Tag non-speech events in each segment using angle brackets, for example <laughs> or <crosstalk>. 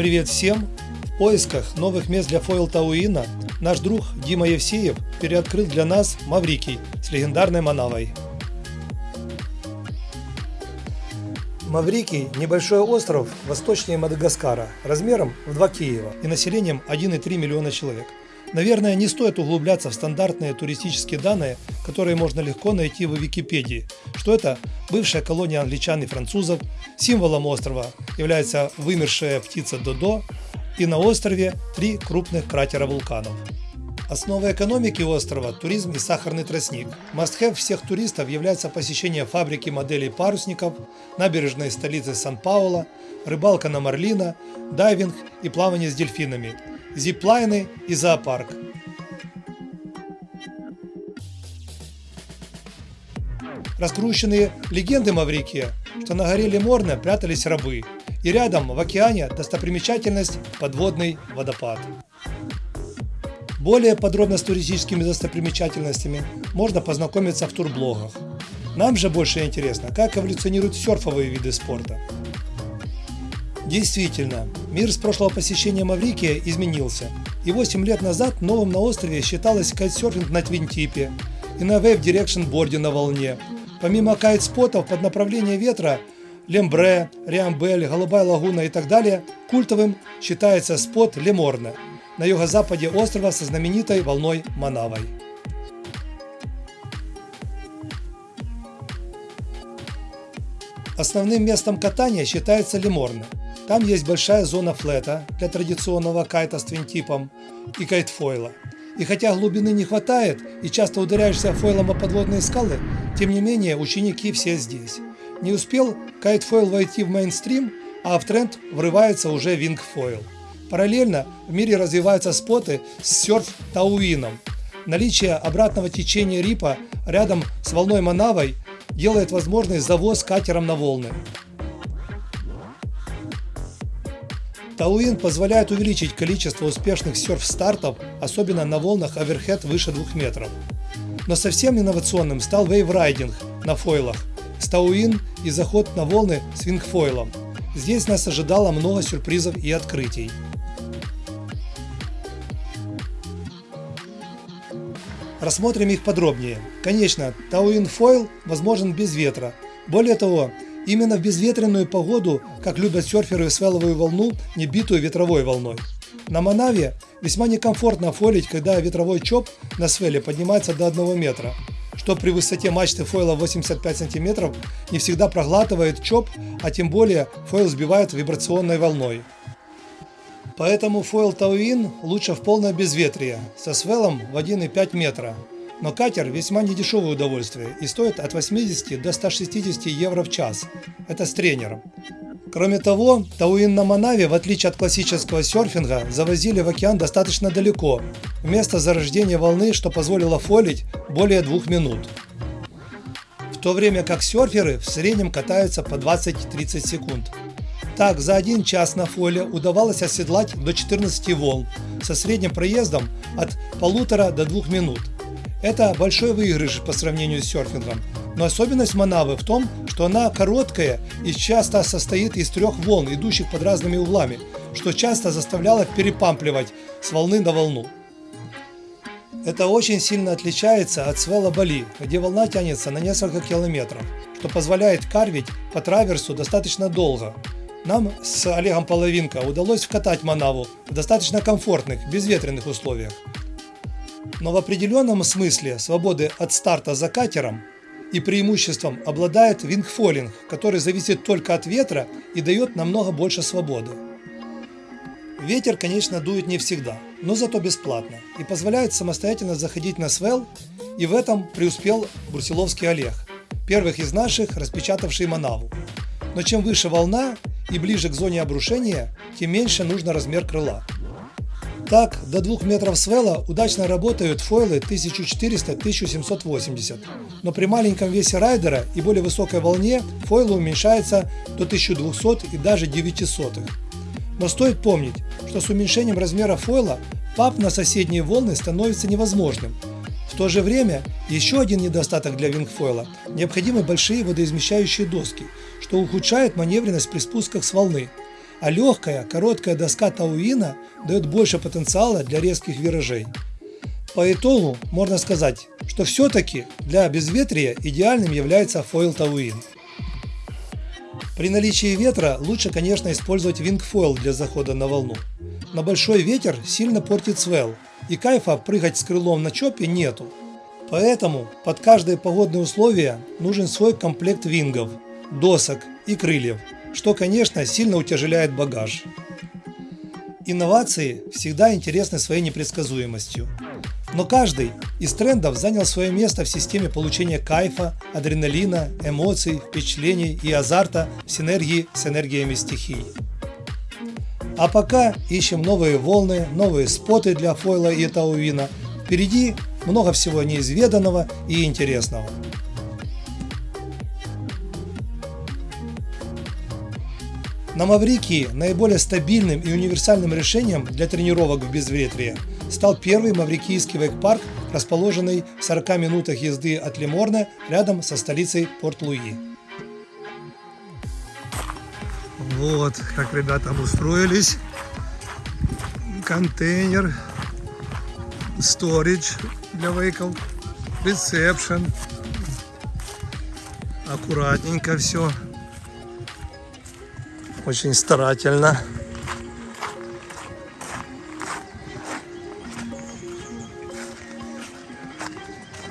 Привет всем! В поисках новых мест для фойл Тауина наш друг Дима Евсеев переоткрыл для нас Маврикий с легендарной Манавой. Маврикий – небольшой остров восточнее Мадагаскара, размером в 2 Киева и населением 1,3 миллиона человек. Наверное, не стоит углубляться в стандартные туристические данные, которые можно легко найти в Википедии, что это бывшая колония англичан и французов, символом острова является вымершая птица Додо, и на острове три крупных кратера вулканов. Основой экономики острова – туризм и сахарный тростник. Must-have всех туристов является посещение фабрики моделей парусников, набережной столицы Сан-Пауло, рыбалка на марлина, дайвинг и плавание с дельфинами, зиплайны и зоопарк. Раскрученные легенды Маврикия, что на горе Леморне прятались рабы, и рядом в океане достопримечательность подводный водопад. Более подробно с туристическими достопримечательностями можно познакомиться в турблогах. Нам же больше интересно, как эволюционируют серфовые виды спорта. Действительно, мир с прошлого посещения Маврикия изменился, и 8 лет назад новым на острове считалось кайтсерфинг на твинтипе и на Wave Direction борде на волне. Помимо кайт-спотов под направление ветра Лембре, Риамбель, Голубая лагуна и так далее, культовым считается спот Леморне на юго-западе острова со знаменитой волной Манавой. Основным местом катания считается Леморне – там есть большая зона флета для традиционного кайта с твинтипом и кайтфойла. И хотя глубины не хватает и часто ударяешься фойлом о подводные скалы, тем не менее ученики все здесь. Не успел кайтфойл войти в мейнстрим, а в тренд врывается уже вингфойл. Параллельно в мире развиваются споты с серф-тауином. Наличие обратного течения рипа рядом с волной Манавой делает возможный завоз катером на волны. Тауин позволяет увеличить количество успешных серф-стартов, особенно на волнах оверхед выше 2 метров. Но совсем инновационным стал вейврайдинг на фойлах, стауин и заход на волны с вингфойлом. Здесь нас ожидало много сюрпризов и открытий. Рассмотрим их подробнее. Конечно, Тауин Фойл возможен без ветра. Более того, Именно в безветренную погоду, как любят серферы свеловую волну, не битую ветровой волной. На Манаве весьма некомфортно фойлить, когда ветровой чоп на свеле поднимается до 1 метра, что при высоте мачты фойла 85 см не всегда проглатывает чоп, а тем более фойл сбивает вибрационной волной. Поэтому фойл Тауин лучше в полное безветрие, со свелом в 1,5 метра, но катер весьма недешевое удовольствие и стоит от 80 до 160 евро в час. Это с тренером. Кроме того, Тауин на Манаве, в отличие от классического серфинга, завозили в океан достаточно далеко, вместо зарождения волны, что позволило фолить более двух минут. В то время как серферы в среднем катаются по 20-30 секунд. Так, за один час на фоле удавалось оседлать до 14 волн, со средним проездом от полутора до двух минут. Это большой выигрыш по сравнению с серфингом. Но особенность Манавы в том, что она короткая и часто состоит из трех волн, идущих под разными углами, что часто заставляло перепампливать с волны на волну. Это очень сильно отличается от свела Бали, где волна тянется на несколько километров, что позволяет карвить по траверсу достаточно долго. Нам с Олегом Половинко удалось вкатать Манаву в достаточно комфортных, безветренных условиях. Но в определенном смысле свободы от старта за катером и преимуществом обладает вингфолинг, который зависит только от ветра и дает намного больше свободы. Ветер, конечно, дует не всегда, но зато бесплатно и позволяет самостоятельно заходить на свел, и в этом преуспел Брусиловский Олег, первых из наших, распечатавший Манаву. Но чем выше волна и ближе к зоне обрушения, тем меньше нужно размер крыла. Так, до 2 метров свела удачно работают фойлы 1400-1780, но при маленьком весе райдера и более высокой волне фойлы уменьшаются до 1200 и даже 900. Но стоит помнить, что с уменьшением размера фойла пап на соседние волны становится невозможным. В то же время еще один недостаток для вингфойла – необходимы большие водоизмещающие доски, что ухудшает маневренность при спусках с волны. А легкая, короткая доска Тауина дает больше потенциала для резких виражей. По итогу можно сказать, что все-таки для безветрия идеальным является фойл Тауин. При наличии ветра лучше, конечно, использовать вингфойл для захода на волну. Но большой ветер сильно портит свел, и кайфа прыгать с крылом на чопе нету. Поэтому под каждые погодные условия нужен свой комплект вингов, досок и крыльев, что, конечно, сильно утяжеляет багаж. Инновации всегда интересны своей непредсказуемостью. Но каждый из трендов занял свое место в системе получения кайфа, адреналина, эмоций, впечатлений и азарта в синергии с энергиями стихий. А пока ищем новые волны, новые споты для фойла и тауина. Впереди много всего неизведанного и интересного. На Маврикии наиболее стабильным и универсальным решением для тренировок в безветрие стал первый маврикийский вейк-парк, расположенный в 40 минутах езды от Лиморне рядом со столицей Порт-Луи. Вот как ребята обустроились. Контейнер, сторидж для вейков, ресепшн. Аккуратненько все. Очень старательно.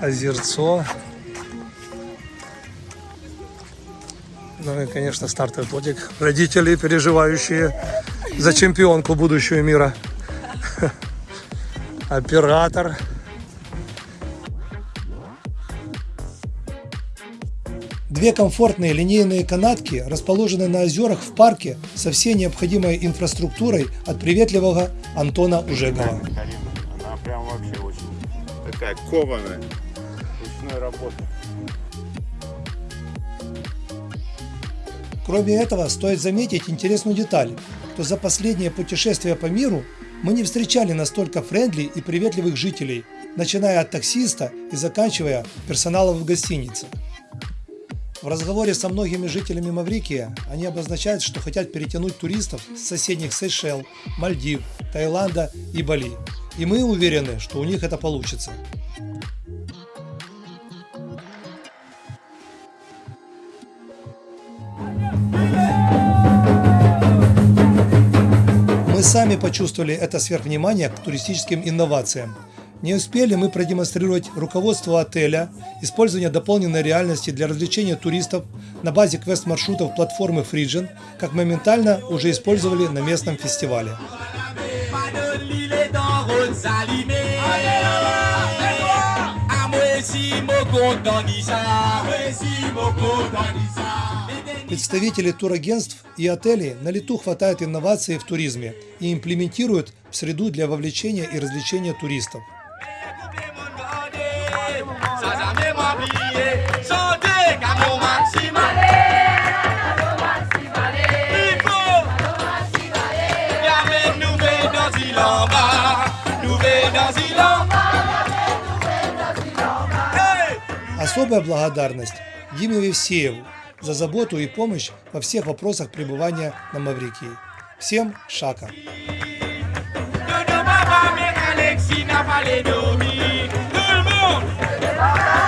Озерцо. Ну и, конечно, стартовый плотик. Родители, переживающие за чемпионку будущего мира. <laughs> Оператор. Две комфортные линейные канатки расположены на озерах в парке со всей необходимой инфраструктурой от приветливого Антона Ужегова. Она прям вообще очень такая кованая, ручной работы. Кроме этого, стоит заметить интересную деталь, что за последнее путешествие по миру мы не встречали настолько friendly и приветливых жителей, начиная от таксиста и заканчивая персоналом в гостинице. В разговоре со многими жителями Маврикия они обозначают, что хотят перетянуть туристов с соседних Сейшел, Мальдив, Таиланда и Бали. И мы уверены, что у них это получится. Мы сами почувствовали это сверхвнимание к туристическим инновациям. Не успели мы продемонстрировать руководство отеля, использование дополненной реальности для развлечения туристов на базе квест-маршрутов платформы Frigen, как моментально уже использовали на местном фестивале. Представители турагентств и отелей на лету хватают инноваций в туризме и имплементируют в среду для вовлечения и развлечения туристов. Особая благодарность Диме Вевсееву за заботу и помощь во всех вопросах пребывания на Маврикии. Всем шака!